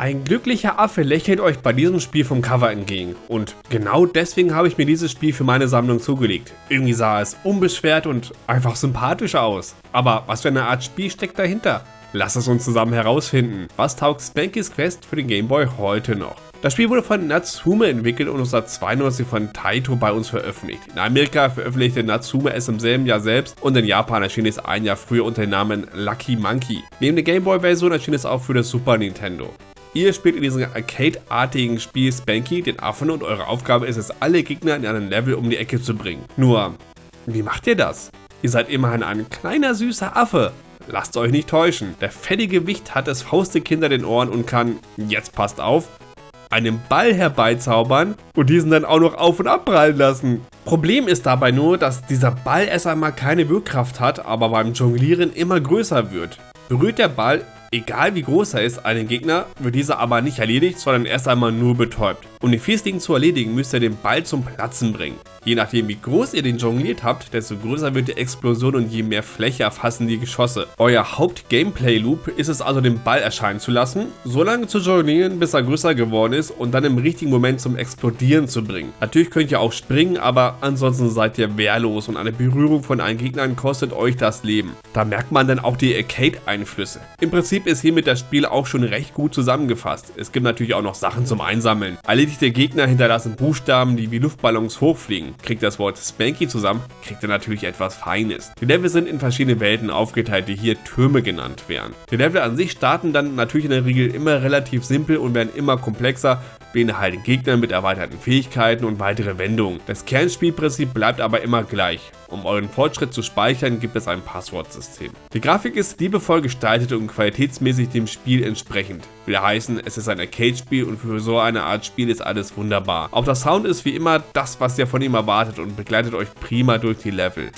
Ein glücklicher Affe lächelt euch bei diesem Spiel vom Cover entgegen und genau deswegen habe ich mir dieses Spiel für meine Sammlung zugelegt. Irgendwie sah es unbeschwert und einfach sympathisch aus. Aber was für eine Art Spiel steckt dahinter? Lass es uns zusammen herausfinden. Was taugt Spanky's Quest für den Game Boy heute noch? Das Spiel wurde von Natsume entwickelt und 1992 von Taito bei uns veröffentlicht. In Amerika veröffentlichte Natsume es im selben Jahr selbst und in Japan erschien es ein Jahr früher unter dem Namen Lucky Monkey. Neben der Gameboy-Version erschien es auch für das Super Nintendo. Ihr spielt in diesem Arcade-artigen Spiel Spanky den Affen und eure Aufgabe ist es, alle Gegner in einem Level um die Ecke zu bringen. Nur, wie macht ihr das? Ihr seid immerhin ein kleiner süßer Affe. Lasst euch nicht täuschen, der fettige Wicht hat es faustig hinter den Ohren und kann, jetzt passt auf, einen Ball herbeizaubern und diesen dann auch noch auf und abprallen lassen. Problem ist dabei nur, dass dieser Ball erst einmal keine Wirkkraft hat, aber beim Jonglieren immer größer wird. Berührt der Ball, egal wie groß er ist, einen Gegner, wird dieser aber nicht erledigt, sondern erst einmal nur betäubt. Um den Fiesling zu erledigen, müsst ihr den Ball zum Platzen bringen. Je nachdem wie groß ihr den jongliert habt, desto größer wird die Explosion und je mehr Fläche erfassen die Geschosse. Euer Haupt-Gameplay-Loop ist es also den Ball erscheinen zu lassen, so lange zu jonglieren, bis er größer geworden ist und dann im richtigen Moment zum Explodieren zu bringen. Natürlich könnt ihr auch springen, aber ansonsten seid ihr wehrlos und eine Berührung von einen Gegnern kostet euch das Leben. Da merkt man dann auch die Arcade-Einflüsse. Im Prinzip ist hiermit das Spiel auch schon recht gut zusammengefasst. Es gibt natürlich auch noch Sachen zum Einsammeln. Erledigte Gegner hinterlassen Buchstaben, die wie Luftballons hochfliegen. Kriegt das Wort Spanky zusammen, kriegt er natürlich etwas Feines. Die Level sind in verschiedene Welten aufgeteilt, die hier Türme genannt werden. Die Level an sich starten dann natürlich in der Regel immer relativ simpel und werden immer komplexer, beinhalten Gegner mit erweiterten Fähigkeiten und weitere Wendungen. Das Kernspielprinzip bleibt aber immer gleich. Um euren Fortschritt zu speichern, gibt es ein Passwortsystem. Die Grafik ist liebevoll gestaltet und qualitätsmäßig dem Spiel entsprechend. Will heißen, es ist ein Arcade-Spiel und für so eine Art Spiel ist alles wunderbar. Auch der Sound ist wie immer das, was ihr von ihm erwartet und begleitet euch prima durch die Level.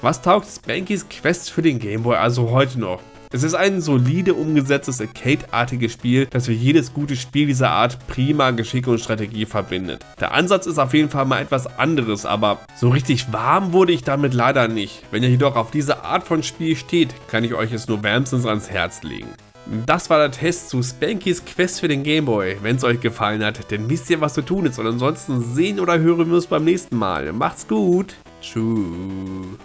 Was taugt Spankys Quest für den Gameboy also heute noch? Es ist ein solide umgesetztes Arcade-artiges Spiel, das für jedes gute Spiel dieser Art prima Geschick und Strategie verbindet. Der Ansatz ist auf jeden Fall mal etwas anderes, aber so richtig warm wurde ich damit leider nicht. Wenn ihr jedoch auf diese Art von Spiel steht, kann ich euch es nur wärmstens ans Herz legen. Das war der Test zu Spankys Quest für den Gameboy. Wenn es euch gefallen hat, dann wisst ihr, was zu tun ist. Und ansonsten sehen oder hören wir uns beim nächsten Mal. Macht's gut. Tschüss.